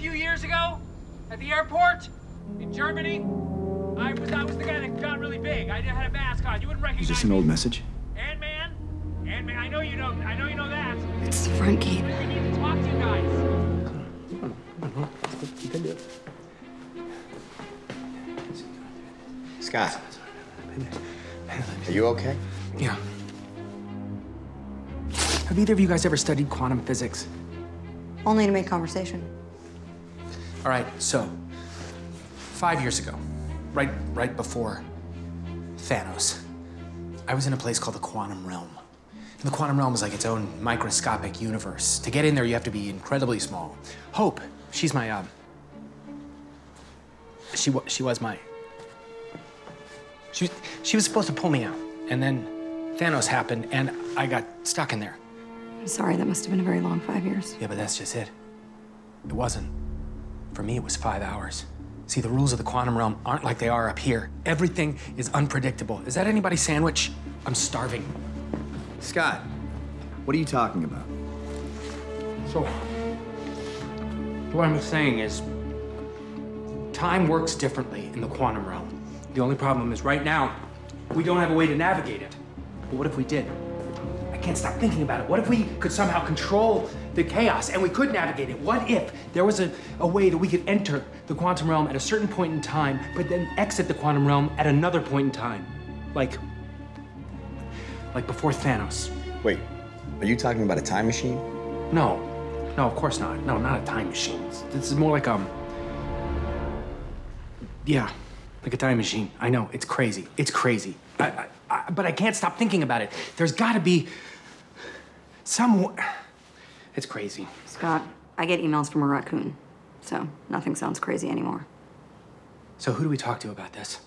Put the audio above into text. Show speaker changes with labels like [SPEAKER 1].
[SPEAKER 1] few years ago at the airport in Germany? I was I was the guy that got really big. I had a mask on. You wouldn't recognize
[SPEAKER 2] Is this an
[SPEAKER 1] me.
[SPEAKER 2] old message?
[SPEAKER 1] Ant-Man? Ant-Man, I know you know I know you know that.
[SPEAKER 3] It's the front gate.
[SPEAKER 1] We need to talk to you guys.
[SPEAKER 4] Scott, are you okay?
[SPEAKER 5] Yeah. Have either of you guys ever studied quantum physics?
[SPEAKER 3] Only to make conversation.
[SPEAKER 5] All right, so five years ago, right right before Thanos, I was in a place called the quantum realm. And the quantum realm is like its own microscopic universe. To get in there, you have to be incredibly small. Hope, she's my um. She wa- she was my. She she was supposed to pull me out, and then Thanos happened, and I got stuck in there.
[SPEAKER 3] I'm sorry, that must have been a very long five years.
[SPEAKER 5] Yeah, but that's just it. It wasn't. For me, it was five hours. See, the rules of the quantum realm aren't like they are up here. Everything is unpredictable. Is that anybody's sandwich? I'm starving.
[SPEAKER 2] Scott, what are you talking about?
[SPEAKER 5] So, what I'm saying is, time works differently in the quantum realm. The only problem is right now, we don't have a way to navigate it. But what if we did? I can't stop thinking about it. What if we could somehow control the chaos and we could navigate it? What if there was a, a way that we could enter the quantum realm at a certain point in time, but then exit the quantum realm at another point in time? Like, like before Thanos.
[SPEAKER 4] Wait, are you talking about a time machine?
[SPEAKER 5] No, no, of course not. No, not a time machine. This is more like um. Yeah, like a time machine. I know it's crazy. It's crazy. I, I, I, but I can't stop thinking about it. There's got to be some. It's crazy.
[SPEAKER 3] Scott, I get emails from a raccoon, so nothing sounds crazy anymore.
[SPEAKER 5] So who do we talk to about this?